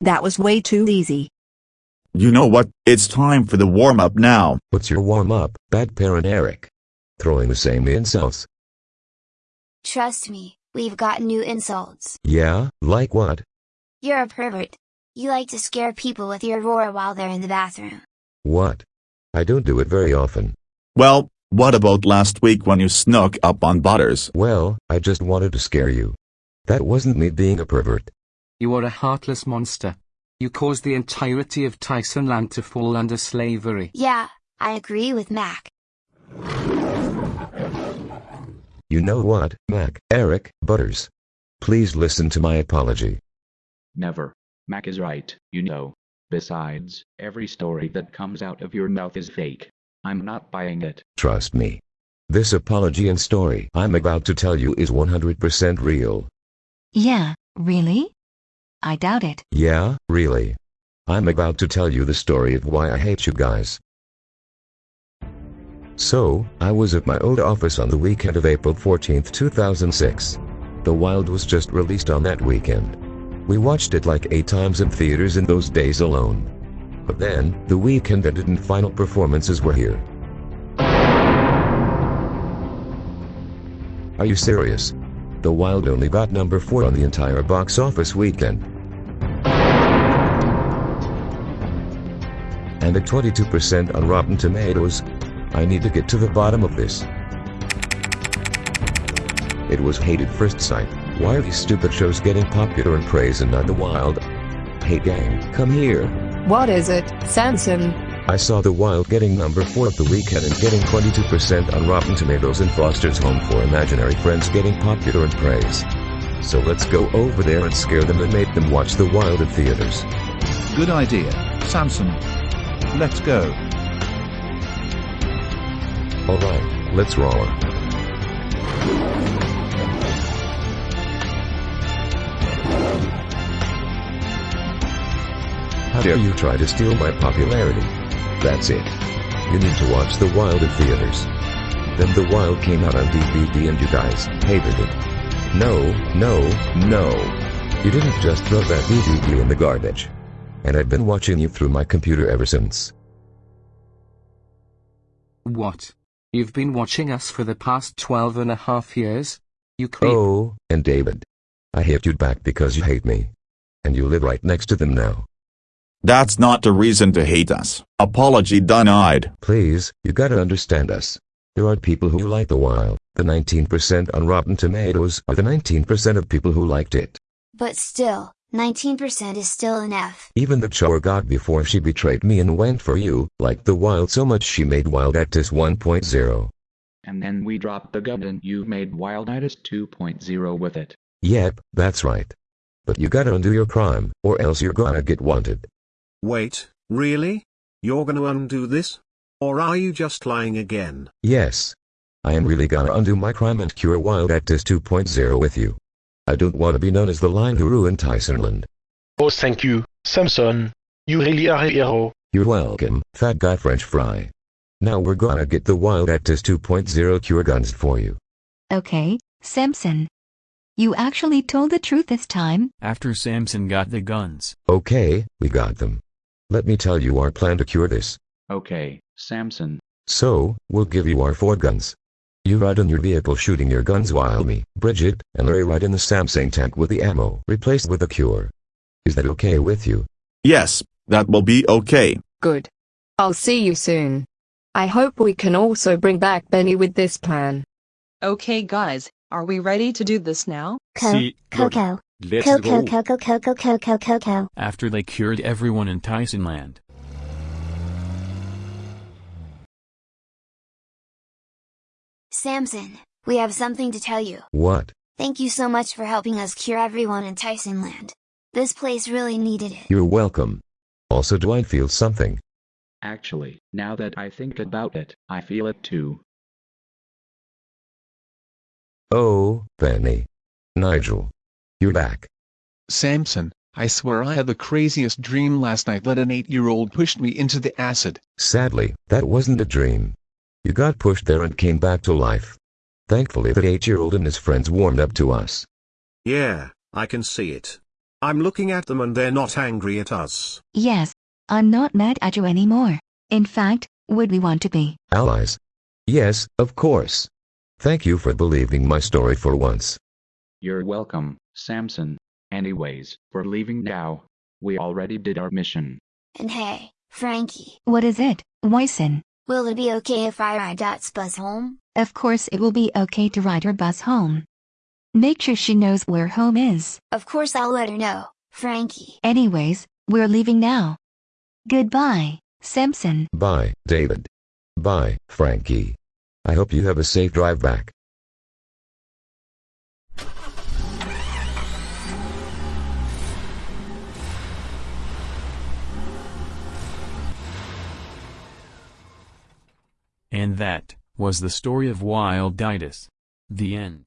That was way too easy. You know what? It's time for the warm-up now. What's your warm-up, bad parent Eric? Throwing the same insults. Trust me, we've got new insults. Yeah, like what? You're a pervert. You like to scare people with your roar while they're in the bathroom. What? I don't do it very often. Well, what about last week when you snuck up on Butters? Well, I just wanted to scare you. That wasn't me being a pervert. You are a heartless monster. You caused the entirety of Tyson land to fall under slavery. Yeah, I agree with Mac. You know what, Mac, Eric, Butters? Please listen to my apology. Never. Mac is right, you know. Besides, every story that comes out of your mouth is fake. I'm not buying it. Trust me. This apology and story I'm about to tell you is 100% real. Yeah, really? I doubt it. Yeah, really. I'm about to tell you the story of why I hate you guys. So, I was at my old office on the weekend of April 14, 2006. The Wild was just released on that weekend. We watched it like eight times in theaters in those days alone. But then, the weekend ended and final performances were here. Are you serious? The Wild only got number 4 on the entire box office weekend. And at 22% on Rotten Tomatoes. I need to get to the bottom of this. It was hated first sight. Why are these stupid shows getting popular and praise and not the Wild? Hey gang, come here. What is it, Samson? I saw The Wild getting number 4 of the weekend and getting 22% on Rotten Tomatoes and Foster's Home for Imaginary Friends getting popular and praise. So let's go over there and scare them and make them watch The Wild at theaters. Good idea, Samson. Let's go. Alright, let's roll. How dare you try to steal my popularity? That's it. You need to watch The Wild at theaters. Then The Wild came out on DVD and you guys hated it. No, no, no. You didn't just throw that DVD in the garbage. And I've been watching you through my computer ever since. What? You've been watching us for the past twelve and a half years? You creep. Oh, and David. I hate you back because you hate me. And you live right next to them now. That's not the reason to hate us. Apology denied. Please, you gotta understand us. There are people who like The Wild. The 19% on Rotten Tomatoes are the 19% of people who liked it. But still, 19% is still enough. Even the Chore got before she betrayed me and went for you, like The Wild so much she made Wild Wilditis 1.0. And then we dropped the gun and you made Wilditis 2.0 with it. Yep, that's right. But you gotta undo your crime, or else you're gonna get wanted. Wait, really? You're gonna undo this? Or are you just lying again? Yes. I am really gonna undo my crime and cure Wild Wilditis 2.0 with you. I don't want to be known as the lion who ruined Tysonland. Oh thank you, Samson. You really are a hero. You're welcome, fat guy french fry. Now we're gonna get the Wild Wilditis 2.0 cure guns for you. Okay, Samson. You actually told the truth this time. After Samson got the guns. Okay, we got them. Let me tell you our plan to cure this. Okay, Samson. So, we'll give you our four guns. You ride in your vehicle shooting your guns while me, Bridget, and Larry ride in the Samsung tank with the ammo replaced with a cure. Is that okay with you? Yes, that will be okay. Good. I'll see you soon. I hope we can also bring back Benny with this plan. Okay guys, are we ready to do this now? Co- See, Coco. Let's Coco, go. Coco, Coco, Coco, Coco. After they cured everyone in Tysonland. Samson, we have something to tell you. What? Thank you so much for helping us cure everyone in Tysonland. This place really needed it. You're welcome. Also do I feel something? Actually, now that I think about it, I feel it too. Oh, Benny. Nigel. You're back. Samson, I swear I had the craziest dream last night that an eight-year-old pushed me into the acid. Sadly, that wasn't a dream. You got pushed there and came back to life. Thankfully that eight-year-old and his friends warmed up to us. Yeah, I can see it. I'm looking at them and they're not angry at us. Yes, I'm not mad at you anymore. In fact, would we want to be? Allies. Yes, of course. Thank you for believing my story for once. You're welcome, Samson. Anyways, we're leaving now. We already did our mission. And hey, Frankie, What is it, Wyson? will it be okay if I ride Dot's bus home? Of course it will be okay to ride her bus home. Make sure she knows where home is. Of course I'll let her know, Frankie. Anyways, we're leaving now. Goodbye, Samson. Bye, David. Bye, Frankie. I hope you have a safe drive back. And that was the story of Wild Ditus. The end.